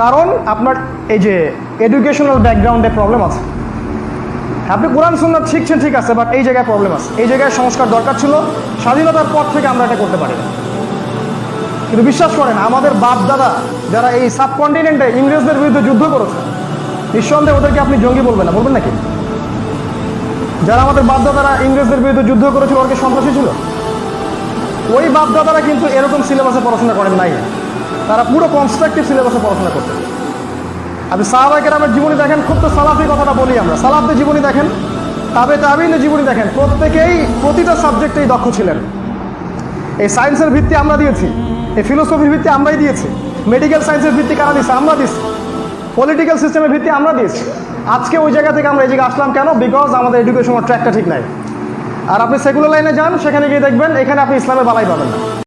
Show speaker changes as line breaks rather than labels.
কারণ আপনার এই যে এডুকেশনাল ব্যাকগ্রাউন্ডে প্রবলেম আছে। আপনি কোরআন, সুন্নাত শিখছেন, ঠিক আছে বাট এই জায়গায় প্রবলেম আছে। এই জায়গায় সংস্কার দরকার ছিল। স্বাধীনতার পর থেকে আমরা এটা করতে পারি কিন্তু বিশ্বাস করেন, আমাদের বাপ দাদা যারা এই সাবকন্টিনেন্টে ইংরেজদের বিরুদ্ধে যুদ্ধ করেছে, নিঃসন্দেহে ওদেরকে আপনি জঙ্গি বলবেন না, বলবেন নাকি? যারা আমাদের বাপ দাদারা ইংরেজদের বিরুদ্ধে যুদ্ধ করেছিল, ওর কি সন্ত্রাসী ছিল? ওই বাপ দাদারা কিন্তু এরকম সিলেবাসে পড়াশোনা করেন নাই। তারা পুরো কনস্ট্রাকটিভ সিলেবাসে পড়াশোনা করতেন আপনি সাহাবাকের আমার জীবনী দেখেন, খুব তো সালাফি কথাটা বলি আমরা। সালাফদের জীবনী দেখেন, তাবে তাবিনের জীবনী দেখেন, প্রত্যেকেই প্রতিটা সাবজেক্টেই দক্ষ ছিলেন। এই সায়েন্সের ভিত্তি আমরা দিয়েছি, এই ফিলোসফির ভিত্তি আমরাই দিয়েছি মেডিকেল সায়েন্সের ভিত্তি কারা দিয়েছে আমরা দিয়েছি পলিটিক্যাল সিস্টেমের ভিত্তি আমরা দিয়েছি। আজকে ওই জায়গা থেকে আমরা এই জায়গায় আসলাম কেন? বিকজ আমাদের এডুকেশনের ট্র্যাকটা ঠিক নাই। আর আপনি সেকুলার লাইনে যান, সেখানে গিয়ে দেখবেন, এখানে আপনি ইসলামের বালাই পাবেন না।